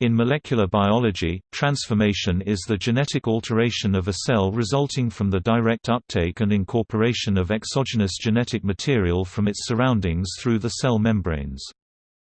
In molecular biology, transformation is the genetic alteration of a cell resulting from the direct uptake and incorporation of exogenous genetic material from its surroundings through the cell membranes.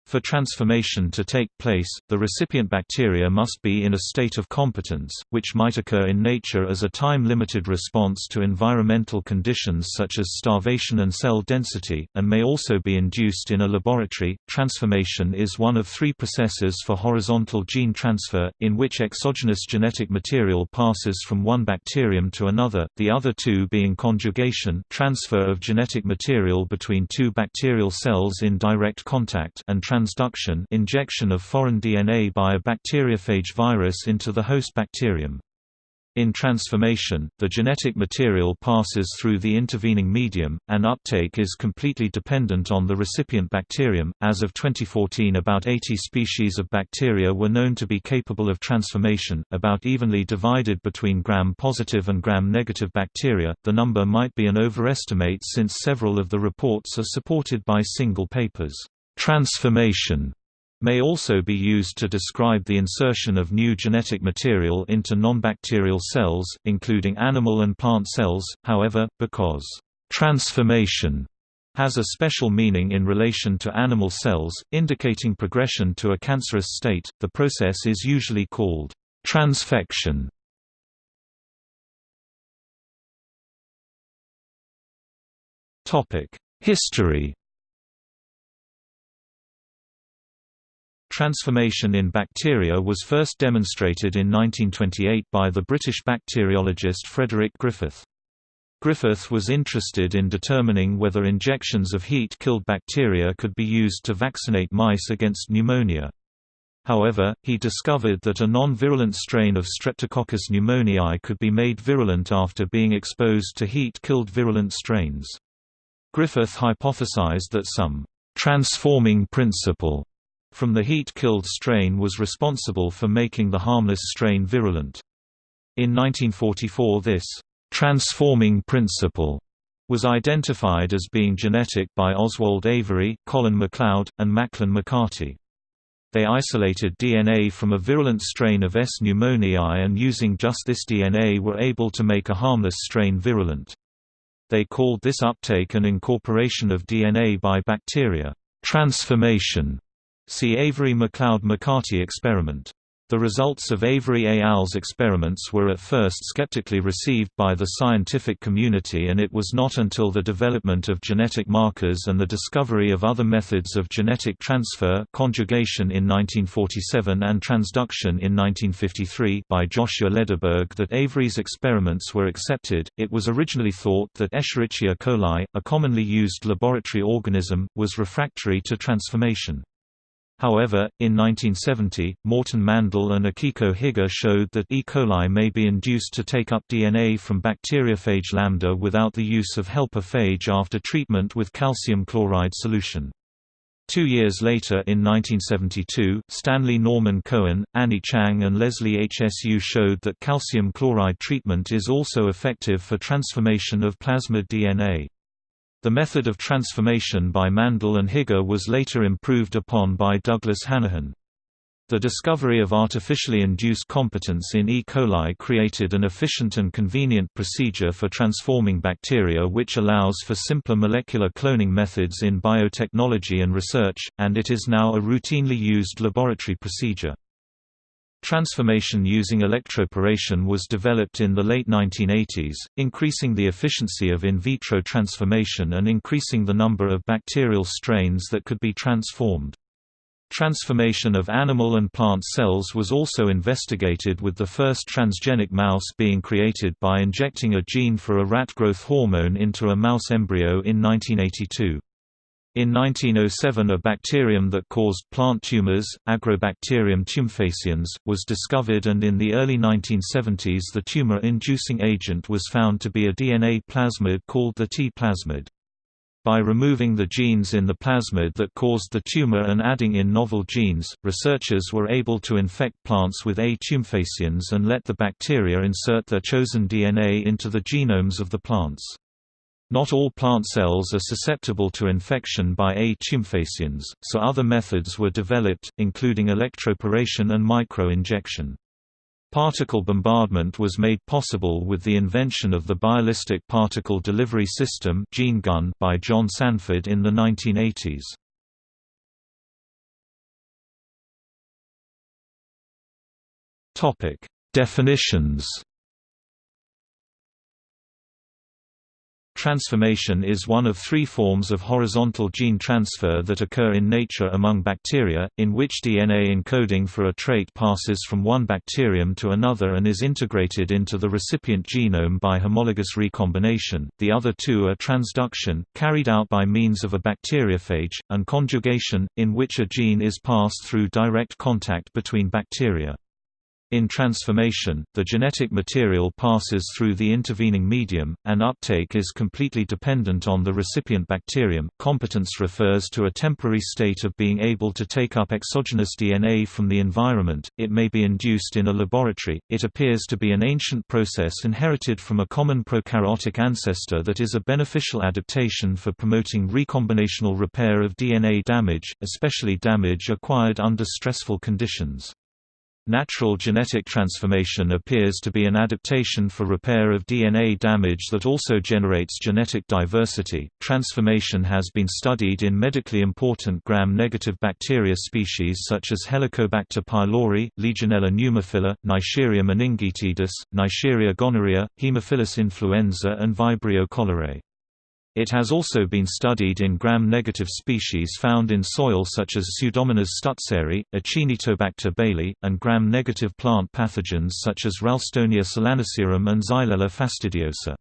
For transformation to take place, the recipient bacteria must be in a state of competence, which might occur in nature as a time-limited response to environmental conditions such as starvation and cell density, and may also be induced in a laboratory. Transformation is one of three processes for horizontal gene transfer, in which exogenous genetic material passes from one bacterium to another, the other two being conjugation transfer of genetic material between two bacterial cells in direct contact and transduction injection of foreign DNA by a bacteriophage virus into the host bacterium. In transformation, the genetic material passes through the intervening medium, and uptake is completely dependent on the recipient bacterium. As of 2014, about 80 species of bacteria were known to be capable of transformation, about evenly divided between gram-positive and gram-negative bacteria. The number might be an overestimate since several of the reports are supported by single papers. Transformation may also be used to describe the insertion of new genetic material into nonbacterial cells, including animal and plant cells, however, because transformation has a special meaning in relation to animal cells, indicating progression to a cancerous state, the process is usually called transfection. History Transformation in bacteria was first demonstrated in 1928 by the British bacteriologist Frederick Griffith. Griffith was interested in determining whether injections of heat-killed bacteria could be used to vaccinate mice against pneumonia. However, he discovered that a non-virulent strain of Streptococcus pneumoniae could be made virulent after being exposed to heat-killed virulent strains. Griffith hypothesized that some transforming principle from the heat-killed strain was responsible for making the harmless strain virulent. In 1944 this «transforming principle» was identified as being genetic by Oswald Avery, Colin MacLeod, and Macklin McCarty. They isolated DNA from a virulent strain of S. pneumoniae and using just this DNA were able to make a harmless strain virulent. They called this uptake and incorporation of DNA by bacteria, transformation. See Avery-MacLeod-McCarty experiment. The results of Avery et al.'s experiments were at first skeptically received by the scientific community and it was not until the development of genetic markers and the discovery of other methods of genetic transfer conjugation in 1947 and transduction in 1953 by Joshua Lederberg that Avery's experiments were accepted. It was originally thought that Escherichia coli, a commonly used laboratory organism, was refractory to transformation. However, in 1970, Morton Mandel and Akiko Higa showed that E. coli may be induced to take up DNA from bacteriophage lambda without the use of helper phage after treatment with calcium chloride solution. Two years later in 1972, Stanley Norman Cohen, Annie Chang and Leslie HSU showed that calcium chloride treatment is also effective for transformation of plasmid DNA. The method of transformation by Mandel and Higa was later improved upon by Douglas Hanahan. The discovery of artificially induced competence in E. coli created an efficient and convenient procedure for transforming bacteria which allows for simpler molecular cloning methods in biotechnology and research, and it is now a routinely used laboratory procedure. Transformation using electroporation was developed in the late 1980s, increasing the efficiency of in vitro transformation and increasing the number of bacterial strains that could be transformed. Transformation of animal and plant cells was also investigated with the first transgenic mouse being created by injecting a gene for a rat growth hormone into a mouse embryo in 1982. In 1907 a bacterium that caused plant tumors, Agrobacterium tumefaciens, was discovered and in the early 1970s the tumor-inducing agent was found to be a DNA plasmid called the T plasmid. By removing the genes in the plasmid that caused the tumor and adding in novel genes, researchers were able to infect plants with A. tumefaciens and let the bacteria insert their chosen DNA into the genomes of the plants. Not all plant cells are susceptible to infection by A. tumefaciens, so other methods were developed, including electroporation and micro-injection. Particle bombardment was made possible with the invention of the Bialistic Particle Delivery System gene gun by John Sanford in the 1980s. Definitions Transformation is one of three forms of horizontal gene transfer that occur in nature among bacteria, in which DNA encoding for a trait passes from one bacterium to another and is integrated into the recipient genome by homologous recombination. The other two are transduction, carried out by means of a bacteriophage, and conjugation, in which a gene is passed through direct contact between bacteria. In transformation, the genetic material passes through the intervening medium, and uptake is completely dependent on the recipient bacterium. Competence refers to a temporary state of being able to take up exogenous DNA from the environment. It may be induced in a laboratory. It appears to be an ancient process inherited from a common prokaryotic ancestor that is a beneficial adaptation for promoting recombinational repair of DNA damage, especially damage acquired under stressful conditions. Natural genetic transformation appears to be an adaptation for repair of DNA damage that also generates genetic diversity. Transformation has been studied in medically important gram-negative bacteria species such as Helicobacter pylori, Legionella pneumophila, Neisseria meningitidis, Neisseria gonorrhea, Haemophilus influenza and Vibrio cholerae. It has also been studied in gram-negative species found in soil such as Pseudomonas stutzeri, Acinetobacter bailey, and gram-negative plant pathogens such as Ralstonia solanacearum and Xylella fastidiosa.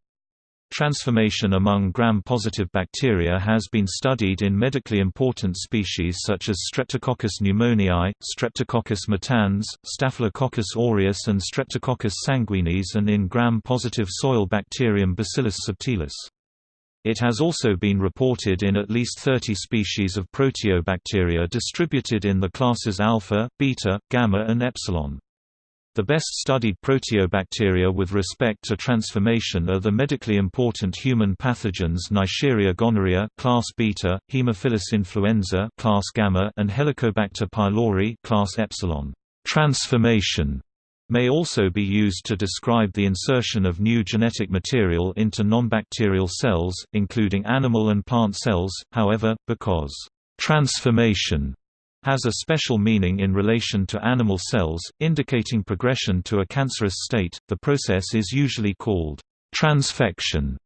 Transformation among gram-positive bacteria has been studied in medically important species such as Streptococcus pneumoniae, Streptococcus matans, Staphylococcus aureus and Streptococcus sanguinis and in gram-positive soil bacterium Bacillus subtilis. It has also been reported in at least 30 species of proteobacteria distributed in the classes alpha, beta, gamma and epsilon. The best studied proteobacteria with respect to transformation are the medically important human pathogens Neisseria gonorrhea class beta, Haemophilus influenza class gamma and Helicobacter pylori class epsilon. Transformation may also be used to describe the insertion of new genetic material into nonbacterial cells, including animal and plant cells, however, because transformation has a special meaning in relation to animal cells, indicating progression to a cancerous state, the process is usually called transfection.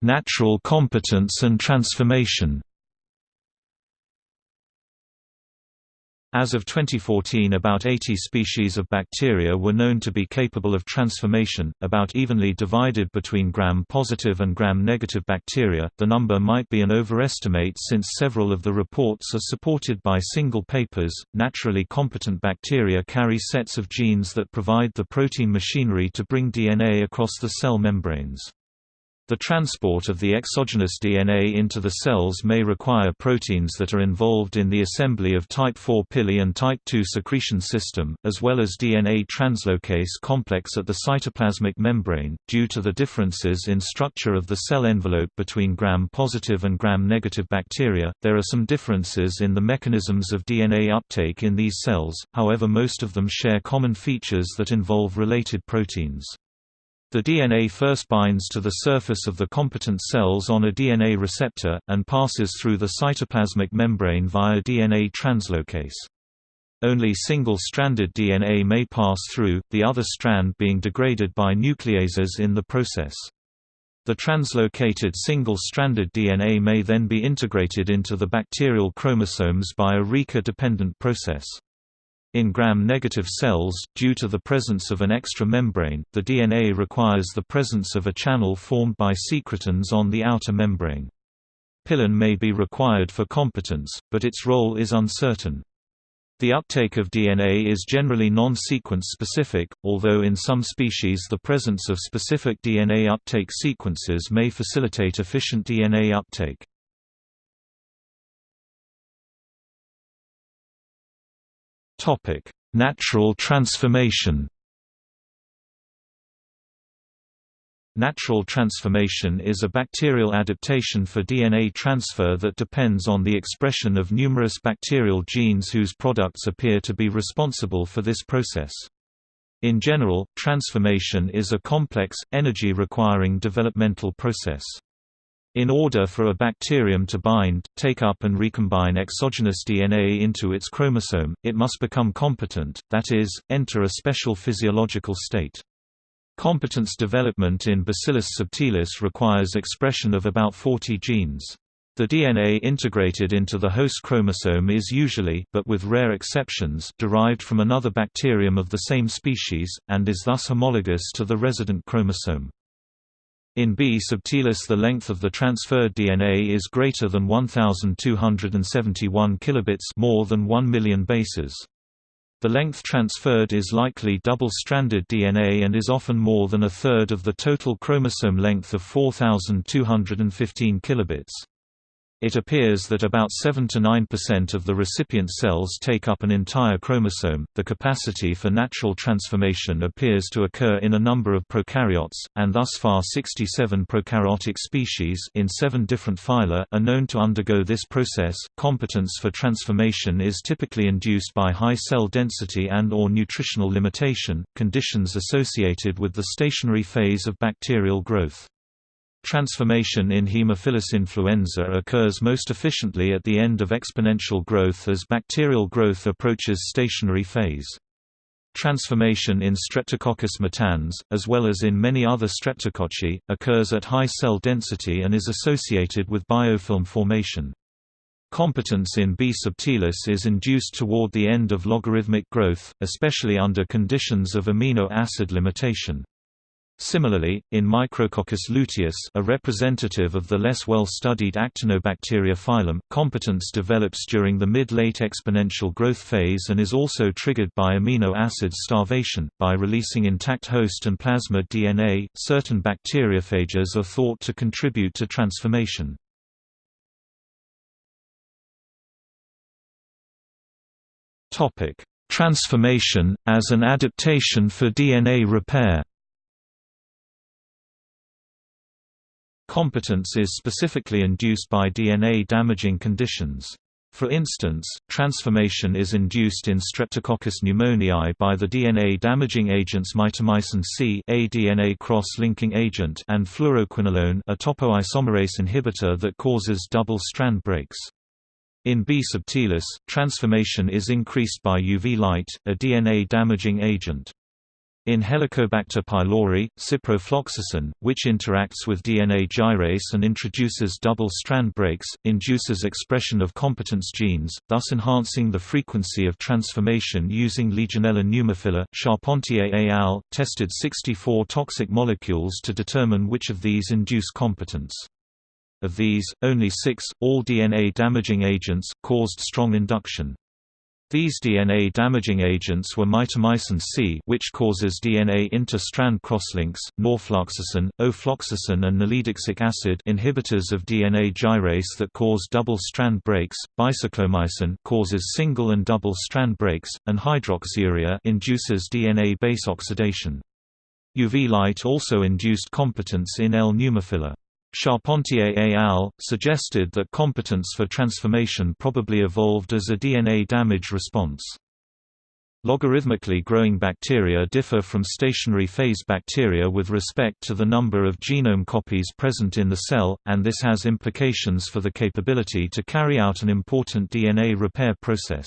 Natural competence and transformation As of 2014 about 80 species of bacteria were known to be capable of transformation, about evenly divided between gram-positive and gram-negative bacteria. The number might be an overestimate since several of the reports are supported by single papers. Naturally competent bacteria carry sets of genes that provide the protein machinery to bring DNA across the cell membranes. The transport of the exogenous DNA into the cells may require proteins that are involved in the assembly of type IV pili and type II secretion system, as well as DNA translocase complex at the cytoplasmic membrane. Due to the differences in structure of the cell envelope between gram-positive and gram-negative bacteria, there are some differences in the mechanisms of DNA uptake in these cells, however most of them share common features that involve related proteins. The DNA first binds to the surface of the competent cells on a DNA receptor, and passes through the cytoplasmic membrane via DNA translocase. Only single-stranded DNA may pass through, the other strand being degraded by nucleases in the process. The translocated single-stranded DNA may then be integrated into the bacterial chromosomes by a RECA-dependent process. In gram-negative cells, due to the presence of an extra membrane, the DNA requires the presence of a channel formed by secretins on the outer membrane. Pilin may be required for competence, but its role is uncertain. The uptake of DNA is generally non-sequence specific, although in some species the presence of specific DNA uptake sequences may facilitate efficient DNA uptake. Topic: Natural transformation. Natural transformation is a bacterial adaptation for DNA transfer that depends on the expression of numerous bacterial genes whose products appear to be responsible for this process. In general, transformation is a complex, energy-requiring developmental process. In order for a bacterium to bind, take up and recombine exogenous DNA into its chromosome, it must become competent, that is, enter a special physiological state. Competence development in Bacillus subtilis requires expression of about 40 genes. The DNA integrated into the host chromosome is usually but with rare exceptions derived from another bacterium of the same species, and is thus homologous to the resident chromosome. In B. subtilis the length of the transferred DNA is greater than 1271 kilobits more than 1 million bases. The length transferred is likely double-stranded DNA and is often more than a third of the total chromosome length of 4215 kilobits. It appears that about 7 to 9% of the recipient cells take up an entire chromosome. The capacity for natural transformation appears to occur in a number of prokaryotes, and thus far 67 prokaryotic species in 7 different phyla are known to undergo this process. Competence for transformation is typically induced by high cell density and or nutritional limitation, conditions associated with the stationary phase of bacterial growth. Transformation in Haemophilus influenza occurs most efficiently at the end of exponential growth as bacterial growth approaches stationary phase. Transformation in Streptococcus matans, as well as in many other streptococci, occurs at high cell density and is associated with biofilm formation. Competence in B. subtilis is induced toward the end of logarithmic growth, especially under conditions of amino acid limitation. Similarly, in Micrococcus luteus a representative of the less well-studied Actinobacteria phylum, competence develops during the mid-late exponential growth phase and is also triggered by amino acid starvation. By releasing intact host and plasmid DNA, certain bacteriophages are thought to contribute to transformation. Transformation, as an adaptation for DNA repair Competence is specifically induced by DNA-damaging conditions. For instance, transformation is induced in Streptococcus pneumoniae by the DNA-damaging agents mitomycin C a DNA cross-linking agent and fluoroquinolone a topoisomerase inhibitor that causes double-strand breaks. In B. subtilis, transformation is increased by UV light, a DNA-damaging agent. In Helicobacter pylori, ciprofloxacin, which interacts with DNA gyrase and introduces double-strand breaks, induces expression of competence genes, thus enhancing the frequency of transformation using Legionella pneumophila. Charpentier et al. tested 64 toxic molecules to determine which of these induce competence. Of these, only six, all DNA-damaging agents, caused strong induction. These DNA-damaging agents were mitomycin C which causes DNA inter-strand crosslinks, norfloxacin, ofloxacin and nalidixic acid inhibitors of DNA gyrase that cause double-strand breaks, bicyclomycin causes single and double-strand breaks, and hydroxyurea induces DNA base oxidation. UV light also induced competence in L. pneumophila. Charpentier et al. suggested that competence for transformation probably evolved as a DNA damage response. Logarithmically growing bacteria differ from stationary phase bacteria with respect to the number of genome copies present in the cell, and this has implications for the capability to carry out an important DNA repair process.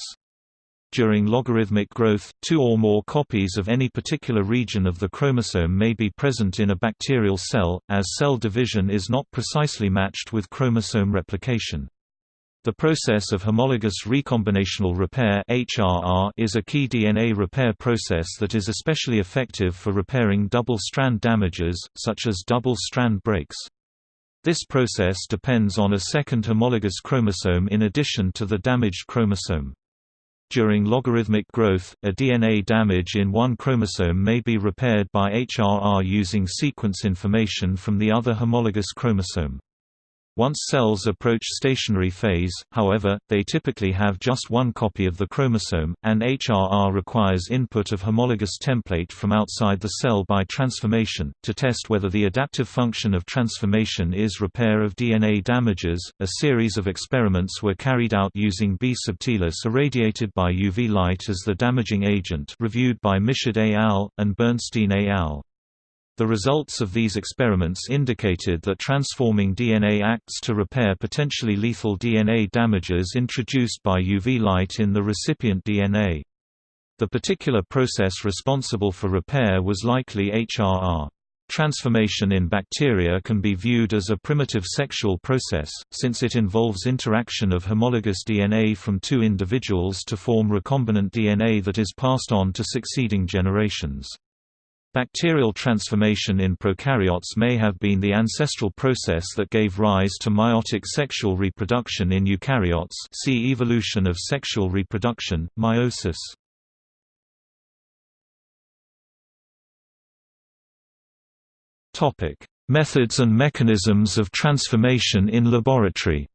During logarithmic growth, two or more copies of any particular region of the chromosome may be present in a bacterial cell, as cell division is not precisely matched with chromosome replication. The process of homologous recombinational repair (HRR) is a key DNA repair process that is especially effective for repairing double-strand damages, such as double-strand breaks. This process depends on a second homologous chromosome in addition to the damaged chromosome. During logarithmic growth, a DNA damage in one chromosome may be repaired by HRR using sequence information from the other homologous chromosome. Once cells approach stationary phase, however, they typically have just one copy of the chromosome, and HRR requires input of homologous template from outside the cell by transformation. To test whether the adaptive function of transformation is repair of DNA damages, a series of experiments were carried out using B. subtilis irradiated by UV light as the damaging agent reviewed by Michaud et al. and Bernstein et al. The results of these experiments indicated that transforming DNA acts to repair potentially lethal DNA damages introduced by UV light in the recipient DNA. The particular process responsible for repair was likely HRR. Transformation in bacteria can be viewed as a primitive sexual process, since it involves interaction of homologous DNA from two individuals to form recombinant DNA that is passed on to succeeding generations. Bacterial transformation in prokaryotes may have been the ancestral process that gave rise to meiotic sexual reproduction in eukaryotes see evolution of sexual reproduction, meiosis. Methods and mechanisms of transformation in laboratory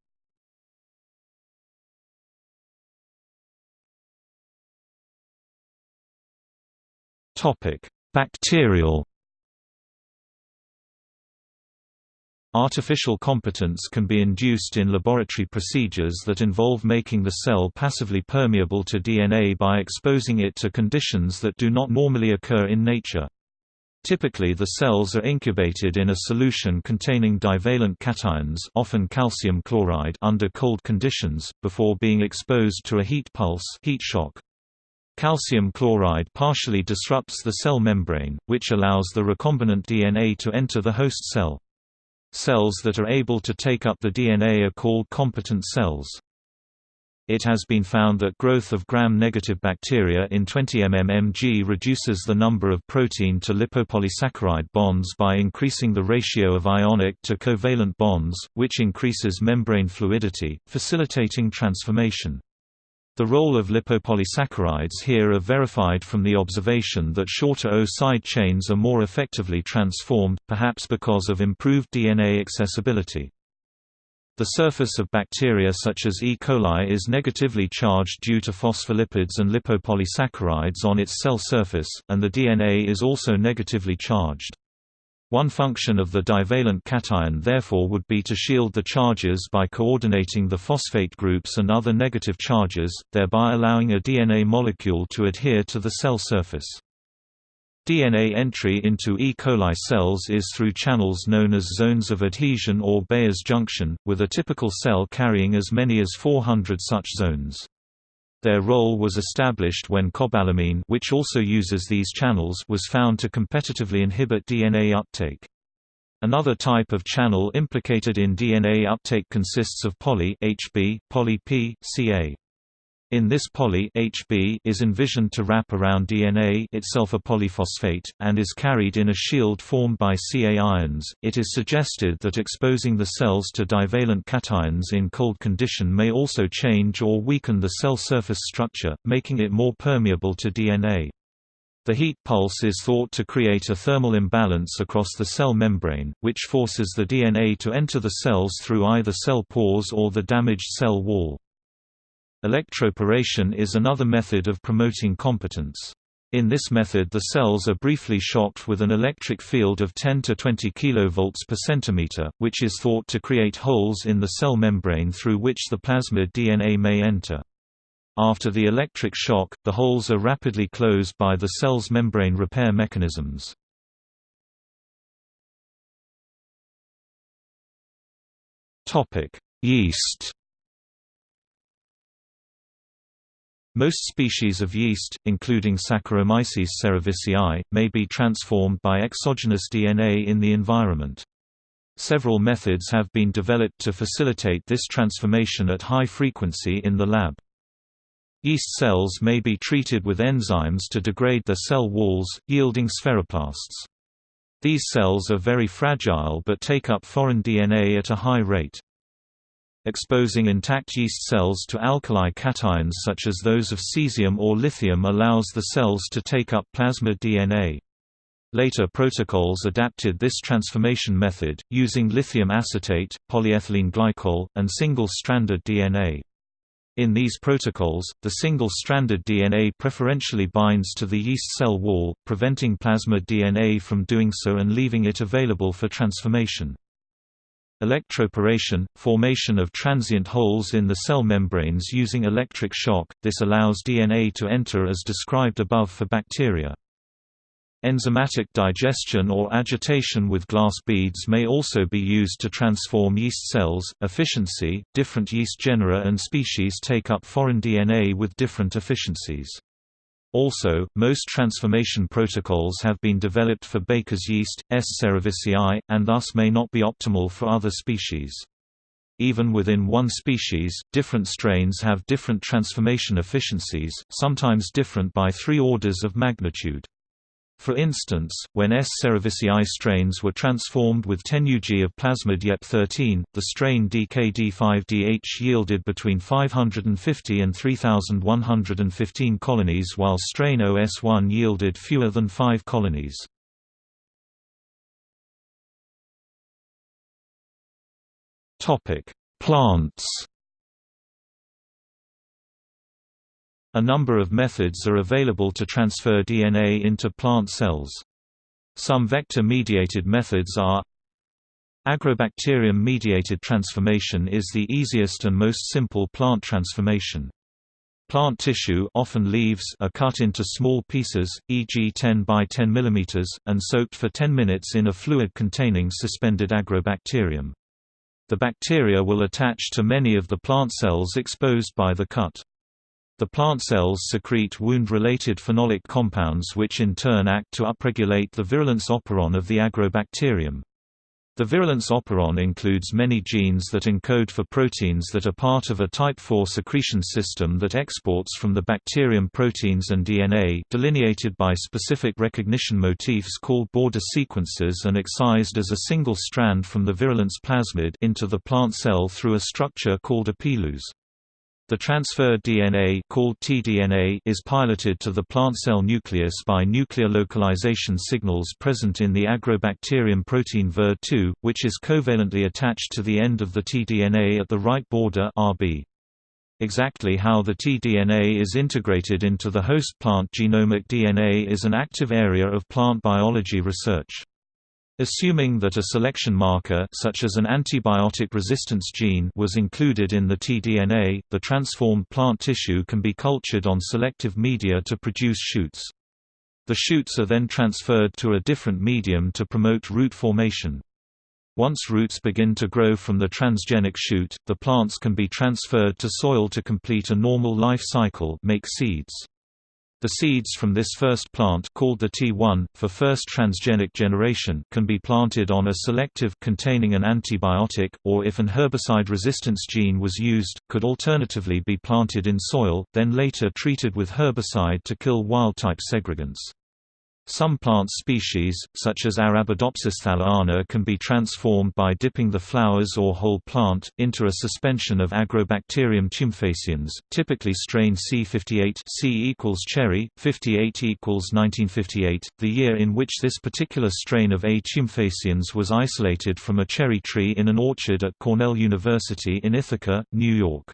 Topic Bacterial Artificial competence can be induced in laboratory procedures that involve making the cell passively permeable to DNA by exposing it to conditions that do not normally occur in nature. Typically the cells are incubated in a solution containing divalent cations often calcium chloride under cold conditions, before being exposed to a heat pulse heat shock. Calcium chloride partially disrupts the cell membrane, which allows the recombinant DNA to enter the host cell. Cells that are able to take up the DNA are called competent cells. It has been found that growth of gram-negative bacteria in 20 mmMg reduces the number of protein to lipopolysaccharide bonds by increasing the ratio of ionic to covalent bonds, which increases membrane fluidity, facilitating transformation. The role of lipopolysaccharides here are verified from the observation that shorter O-side chains are more effectively transformed, perhaps because of improved DNA accessibility. The surface of bacteria such as E. coli is negatively charged due to phospholipids and lipopolysaccharides on its cell surface, and the DNA is also negatively charged. One function of the divalent cation therefore would be to shield the charges by coordinating the phosphate groups and other negative charges, thereby allowing a DNA molecule to adhere to the cell surface. DNA entry into E. coli cells is through channels known as zones of adhesion or Bayer's junction, with a typical cell carrying as many as 400 such zones. Their role was established when cobalamin which also uses these channels was found to competitively inhibit DNA uptake. Another type of channel implicated in DNA uptake consists of poly HB, poly P, Ca. In this poly HB is envisioned to wrap around DNA itself a polyphosphate, and is carried in a shield formed by Ca ions. It is suggested that exposing the cells to divalent cations in cold condition may also change or weaken the cell surface structure, making it more permeable to DNA. The heat pulse is thought to create a thermal imbalance across the cell membrane, which forces the DNA to enter the cells through either cell pores or the damaged cell wall. Electroporation is another method of promoting competence. In this method the cells are briefly shocked with an electric field of 10 to 20 kV per centimeter, which is thought to create holes in the cell membrane through which the plasmid DNA may enter. After the electric shock, the holes are rapidly closed by the cell's membrane repair mechanisms. Yeast Most species of yeast, including Saccharomyces cerevisiae, may be transformed by exogenous DNA in the environment. Several methods have been developed to facilitate this transformation at high frequency in the lab. Yeast cells may be treated with enzymes to degrade their cell walls, yielding spheroplasts. These cells are very fragile but take up foreign DNA at a high rate. Exposing intact yeast cells to alkali cations such as those of cesium or lithium allows the cells to take up plasma DNA. Later protocols adapted this transformation method, using lithium acetate, polyethylene glycol, and single-stranded DNA. In these protocols, the single-stranded DNA preferentially binds to the yeast cell wall, preventing plasma DNA from doing so and leaving it available for transformation. Electroporation – formation of transient holes in the cell membranes using electric shock, this allows DNA to enter as described above for bacteria. Enzymatic digestion or agitation with glass beads may also be used to transform yeast cells. Efficiency Different yeast genera and species take up foreign DNA with different efficiencies. Also, most transformation protocols have been developed for Baker's yeast, S. cerevisiae, and thus may not be optimal for other species. Even within one species, different strains have different transformation efficiencies, sometimes different by three orders of magnitude. For instance, when S. cerevisiae strains were transformed with 10 ug of plasmid YEP13, the strain DKD5DH yielded between 550 and 3,115 colonies while strain OS1 yielded fewer than 5 colonies. Plants A number of methods are available to transfer DNA into plant cells. Some vector-mediated methods are Agrobacterium-mediated transformation is the easiest and most simple plant transformation. Plant tissue often leaves are cut into small pieces, e.g. 10 by 10 mm, and soaked for 10 minutes in a fluid containing suspended agrobacterium. The bacteria will attach to many of the plant cells exposed by the cut. The plant cells secrete wound-related phenolic compounds which in turn act to upregulate the virulence operon of the agrobacterium. The virulence operon includes many genes that encode for proteins that are part of a type IV secretion system that exports from the bacterium proteins and DNA delineated by specific recognition motifs called border sequences and excised as a single strand from the virulence plasmid into the plant cell through a structure called a peluse. The transferred DNA called tDNA is piloted to the plant cell nucleus by nuclear localization signals present in the agrobacterium protein VIR2, which is covalently attached to the end of the tDNA at the right border RB. Exactly how the tDNA is integrated into the host plant genomic DNA is an active area of plant biology research. Assuming that a selection marker such as an antibiotic resistance gene was included in the tDNA, the transformed plant tissue can be cultured on selective media to produce shoots. The shoots are then transferred to a different medium to promote root formation. Once roots begin to grow from the transgenic shoot, the plants can be transferred to soil to complete a normal life cycle make seeds. The seeds from this first plant called the T1, for first transgenic generation can be planted on a selective containing an antibiotic, or if an herbicide resistance gene was used, could alternatively be planted in soil, then later treated with herbicide to kill wild-type segregants. Some plant species, such as Arabidopsis thaliana can be transformed by dipping the flowers or whole plant, into a suspension of Agrobacterium tumefaciens, typically strain C58 C equals cherry, 58 equals 1958, the year in which this particular strain of A. tumefaciens was isolated from a cherry tree in an orchard at Cornell University in Ithaca, New York.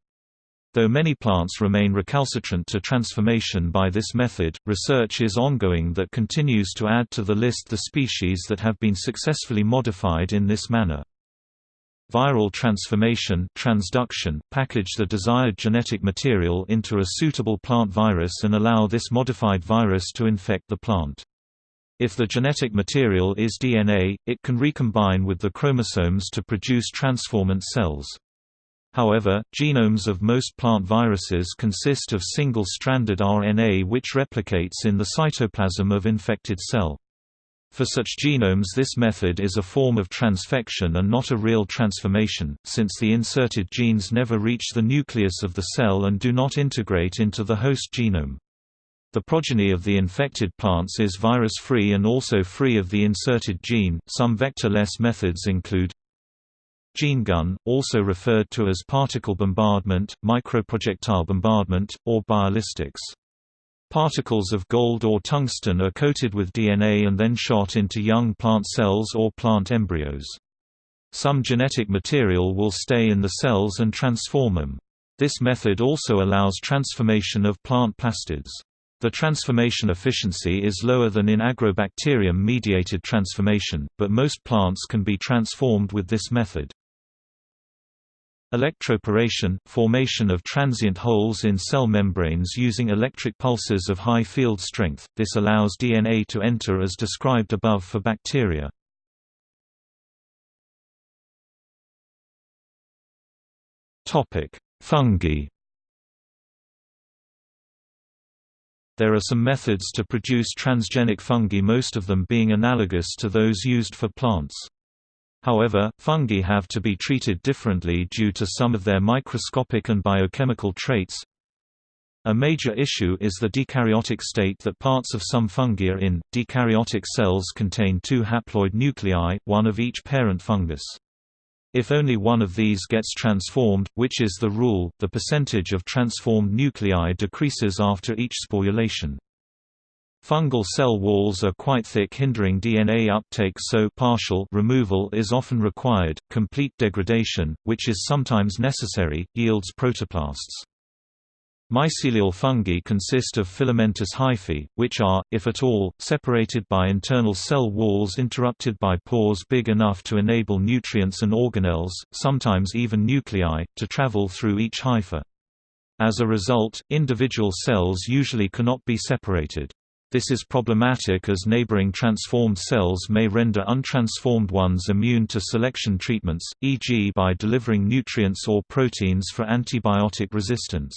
Though many plants remain recalcitrant to transformation by this method, research is ongoing that continues to add to the list the species that have been successfully modified in this manner. Viral transformation transduction, package the desired genetic material into a suitable plant virus and allow this modified virus to infect the plant. If the genetic material is DNA, it can recombine with the chromosomes to produce transformant cells. However, genomes of most plant viruses consist of single-stranded RNA which replicates in the cytoplasm of infected cell. For such genomes this method is a form of transfection and not a real transformation, since the inserted genes never reach the nucleus of the cell and do not integrate into the host genome. The progeny of the infected plants is virus-free and also free of the inserted gene. Some vector-less methods include Gene gun, also referred to as particle bombardment, microprojectile bombardment, or biolistics. Particles of gold or tungsten are coated with DNA and then shot into young plant cells or plant embryos. Some genetic material will stay in the cells and transform them. This method also allows transformation of plant plastids. The transformation efficiency is lower than in agrobacterium-mediated transformation, but most plants can be transformed with this method. Electroporation – formation of transient holes in cell membranes using electric pulses of high field strength, this allows DNA to enter as described above for bacteria. Fungi There are some methods to produce transgenic fungi most of them being analogous to those used for plants. However, fungi have to be treated differently due to some of their microscopic and biochemical traits. A major issue is the dekaryotic state that parts of some fungi are in. Dekaryotic cells contain two haploid nuclei, one of each parent fungus. If only one of these gets transformed, which is the rule, the percentage of transformed nuclei decreases after each sporulation. Fungal cell walls are quite thick hindering DNA uptake so partial removal is often required. Complete degradation, which is sometimes necessary, yields protoplasts. Mycelial fungi consist of filamentous hyphae, which are, if at all, separated by internal cell walls interrupted by pores big enough to enable nutrients and organelles, sometimes even nuclei, to travel through each hypha. As a result, individual cells usually cannot be separated. This is problematic as neighboring transformed cells may render untransformed ones immune to selection treatments, e.g. by delivering nutrients or proteins for antibiotic resistance.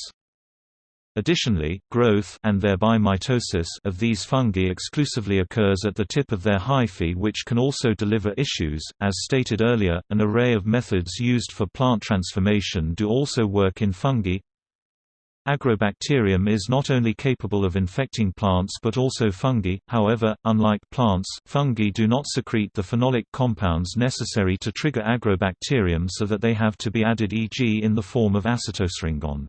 Additionally, growth and thereby mitosis of these fungi exclusively occurs at the tip of their hyphae which can also deliver issues. As stated earlier, an array of methods used for plant transformation do also work in fungi. Agrobacterium is not only capable of infecting plants but also fungi, however, unlike plants, fungi do not secrete the phenolic compounds necessary to trigger agrobacterium so that they have to be added e.g. in the form of acetosringon.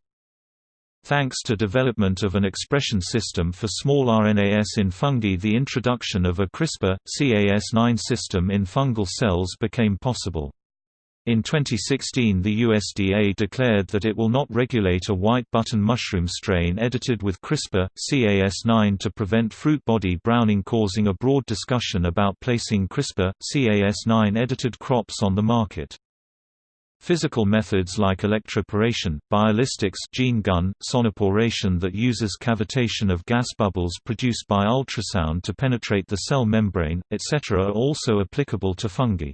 Thanks to development of an expression system for small RNAs in fungi the introduction of a CRISPR, Cas9 system in fungal cells became possible. In 2016 the USDA declared that it will not regulate a white button mushroom strain edited with CRISPR, Cas9 to prevent fruit body browning causing a broad discussion about placing CRISPR, Cas9 edited crops on the market. Physical methods like electroporation, biolistics gene gun, sonoporation that uses cavitation of gas bubbles produced by ultrasound to penetrate the cell membrane, etc. are also applicable to fungi.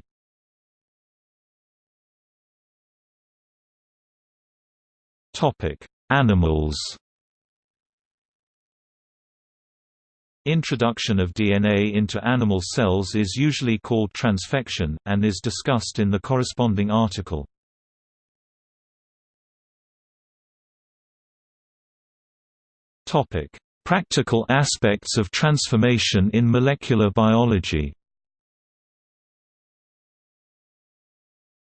Animals Introduction of DNA into animal cells is usually called transfection, and is discussed in the corresponding article. Topic: Practical aspects of transformation in molecular biology.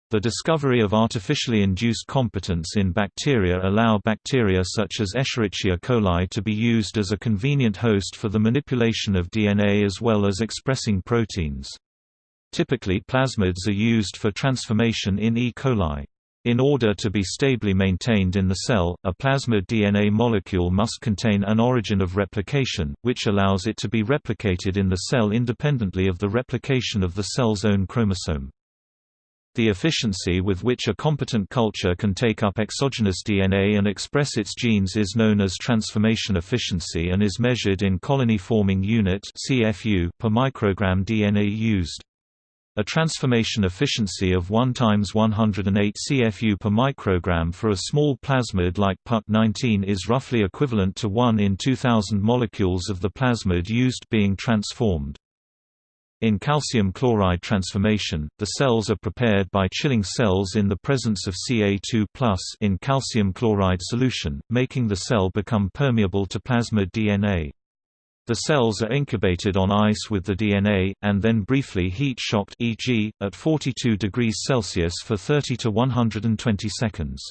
The discovery of artificially induced competence in bacteria allow bacteria such as Escherichia coli to be used as a convenient host for the manipulation of DNA as well as expressing proteins. Typically plasmids are used for transformation in E. coli. In order to be stably maintained in the cell, a plasmid DNA molecule must contain an origin of replication, which allows it to be replicated in the cell independently of the replication of the cell's own chromosome. The efficiency with which a competent culture can take up exogenous DNA and express its genes is known as transformation efficiency and is measured in colony forming unit per microgram DNA used. A transformation efficiency of 1 times 108 CFU per microgram for a small plasmid like PUC19 is roughly equivalent to 1 in 2000 molecules of the plasmid used being transformed. In calcium chloride transformation, the cells are prepared by chilling cells in the presence of Ca2 in calcium chloride solution, making the cell become permeable to plasmid DNA. The cells are incubated on ice with the DNA, and then briefly heat-shocked e.g., at 42 degrees Celsius for 30 to 120 seconds.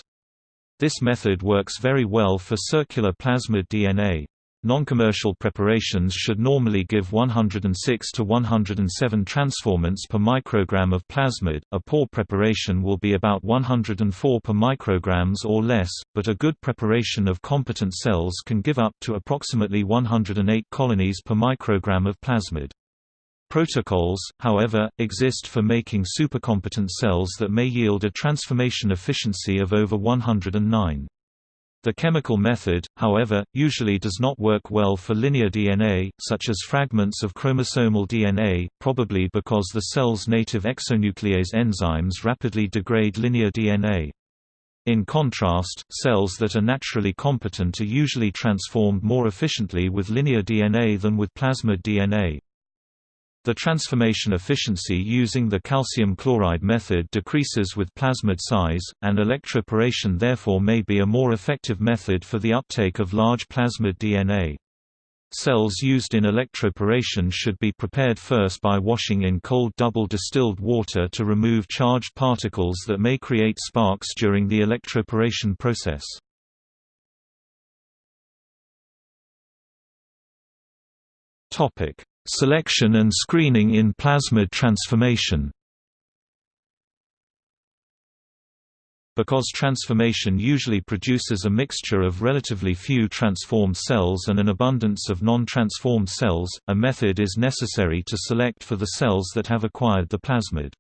This method works very well for circular plasmid DNA. Non-commercial preparations should normally give 106 to 107 transformants per microgram of plasmid. A poor preparation will be about 104 per micrograms or less, but a good preparation of competent cells can give up to approximately 108 colonies per microgram of plasmid. Protocols, however, exist for making supercompetent cells that may yield a transformation efficiency of over 109. The chemical method, however, usually does not work well for linear DNA, such as fragments of chromosomal DNA, probably because the cell's native exonuclease enzymes rapidly degrade linear DNA. In contrast, cells that are naturally competent are usually transformed more efficiently with linear DNA than with plasmid DNA. The transformation efficiency using the calcium chloride method decreases with plasmid size, and electroporation therefore may be a more effective method for the uptake of large plasmid DNA. Cells used in electroporation should be prepared first by washing in cold double distilled water to remove charged particles that may create sparks during the electroporation process. Topic: Selection and screening in plasmid transformation Because transformation usually produces a mixture of relatively few transformed cells and an abundance of non-transformed cells, a method is necessary to select for the cells that have acquired the plasmid.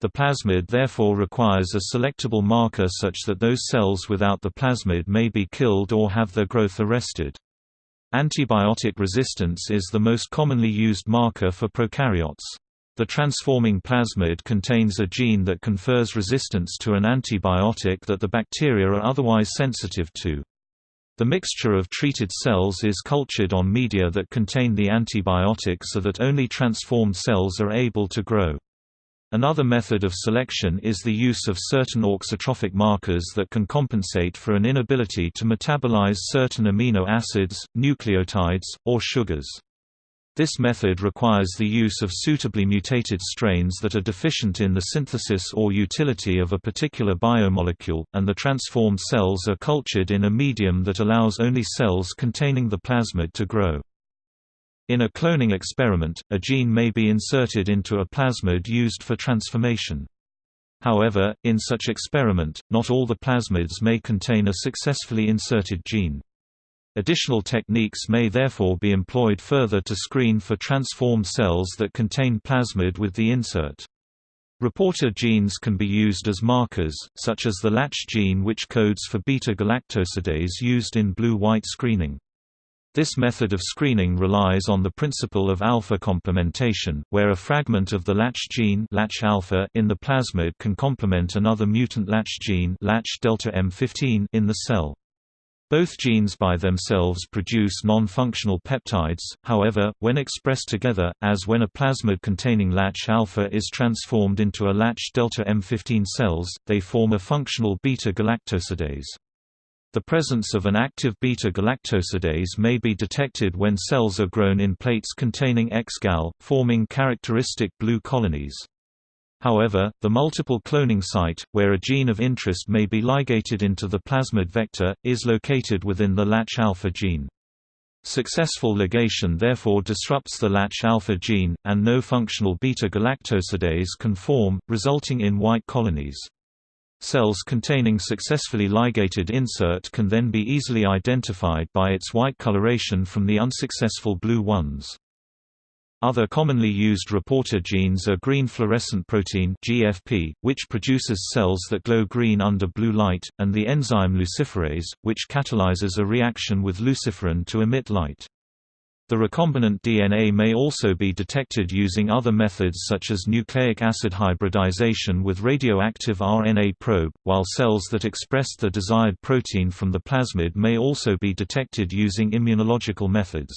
The plasmid therefore requires a selectable marker such that those cells without the plasmid may be killed or have their growth arrested. Antibiotic resistance is the most commonly used marker for prokaryotes. The transforming plasmid contains a gene that confers resistance to an antibiotic that the bacteria are otherwise sensitive to. The mixture of treated cells is cultured on media that contain the antibiotic so that only transformed cells are able to grow. Another method of selection is the use of certain auxotrophic markers that can compensate for an inability to metabolize certain amino acids, nucleotides, or sugars. This method requires the use of suitably mutated strains that are deficient in the synthesis or utility of a particular biomolecule, and the transformed cells are cultured in a medium that allows only cells containing the plasmid to grow. In a cloning experiment, a gene may be inserted into a plasmid used for transformation. However, in such experiment, not all the plasmids may contain a successfully inserted gene. Additional techniques may therefore be employed further to screen for transformed cells that contain plasmid with the insert. Reporter genes can be used as markers, such as the lacZ gene which codes for beta-galactosidase used in blue-white screening. This method of screening relies on the principle of alpha complementation, where a fragment of the lacZ gene lacZ alpha in the plasmid can complement another mutant lacZ gene lacZ delta M15 in the cell. Both genes by themselves produce non-functional peptides, however, when expressed together, as when a plasmid containing lacZ alpha is transformed into a latch delta M15 cells, they form a functional beta-galactosidase. The presence of an active beta-galactosidase may be detected when cells are grown in plates containing X-gal, forming characteristic blue colonies. However, the multiple cloning site, where a gene of interest may be ligated into the plasmid vector, is located within the lacZ alpha gene. Successful ligation therefore disrupts the lacZ alpha gene, and no functional beta-galactosidase can form, resulting in white colonies. Cells containing successfully ligated insert can then be easily identified by its white coloration from the unsuccessful blue ones. Other commonly used reporter genes are green fluorescent protein GFP, which produces cells that glow green under blue light, and the enzyme luciferase, which catalyzes a reaction with luciferin to emit light. The recombinant DNA may also be detected using other methods such as nucleic acid hybridization with radioactive RNA probe, while cells that express the desired protein from the plasmid may also be detected using immunological methods.